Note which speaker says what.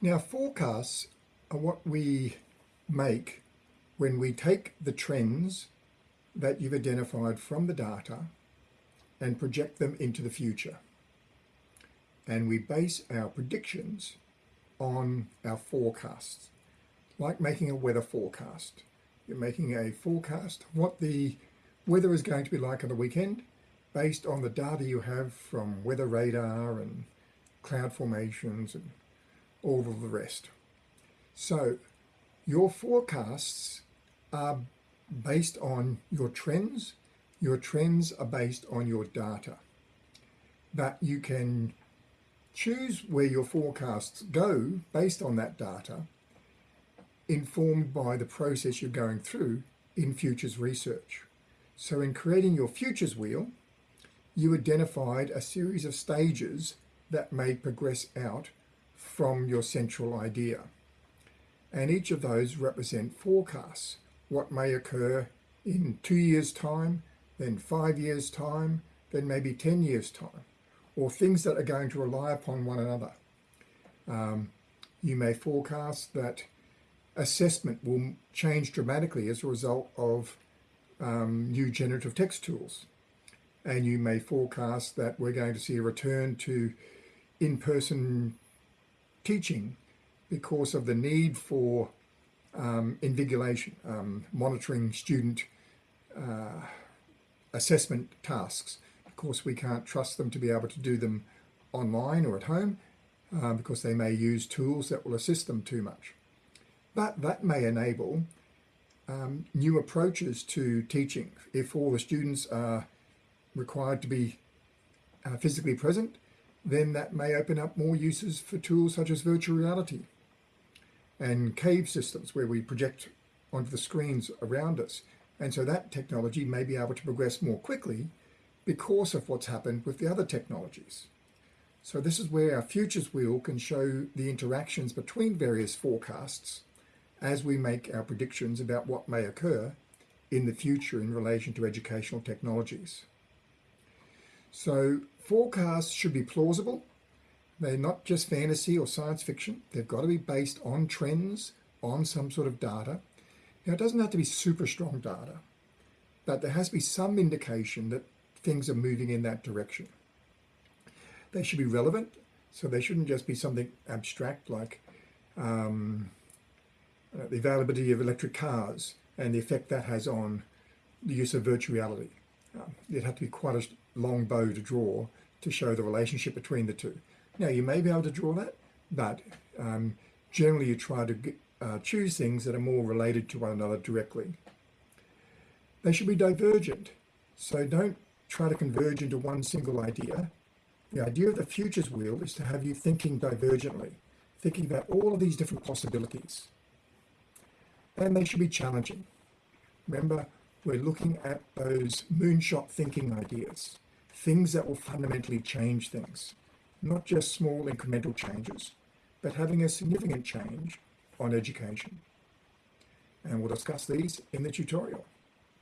Speaker 1: Now forecasts are what we make when we take the trends that you've identified from the data and project them into the future. And we base our predictions on our forecasts, like making a weather forecast. You're making a forecast what the weather is going to be like on the weekend based on the data you have from weather radar and cloud formations and all of the rest. So your forecasts are based on your trends. Your trends are based on your data. But you can choose where your forecasts go based on that data, informed by the process you're going through in futures research. So in creating your futures wheel, you identified a series of stages that may progress out from your central idea. And each of those represent forecasts, what may occur in two years' time, then five years' time, then maybe 10 years' time, or things that are going to rely upon one another. Um, you may forecast that assessment will change dramatically as a result of um, new generative text tools. And you may forecast that we're going to see a return to in-person teaching because of the need for um, invigilation, um, monitoring student uh, assessment tasks. Of course, we can't trust them to be able to do them online or at home uh, because they may use tools that will assist them too much. But that may enable um, new approaches to teaching. If all the students are required to be uh, physically present, then that may open up more uses for tools such as virtual reality and cave systems where we project onto the screens around us. And so that technology may be able to progress more quickly because of what's happened with the other technologies. So this is where our futures wheel can show the interactions between various forecasts as we make our predictions about what may occur in the future in relation to educational technologies. So forecasts should be plausible. They're not just fantasy or science fiction. They've got to be based on trends, on some sort of data. Now, it doesn't have to be super strong data, but there has to be some indication that things are moving in that direction. They should be relevant, so they shouldn't just be something abstract like um, uh, the availability of electric cars and the effect that has on the use of virtual reality. Um, it'd have to be quite a long bow to draw to show the relationship between the two. Now, you may be able to draw that, but um, generally you try to uh, choose things that are more related to one another directly. They should be divergent, so don't try to converge into one single idea. The idea of the futures wheel is to have you thinking divergently, thinking about all of these different possibilities. And they should be challenging. Remember, we're looking at those moonshot thinking ideas, things that will fundamentally change things, not just small incremental changes, but having a significant change on education. And we'll discuss these in the tutorial.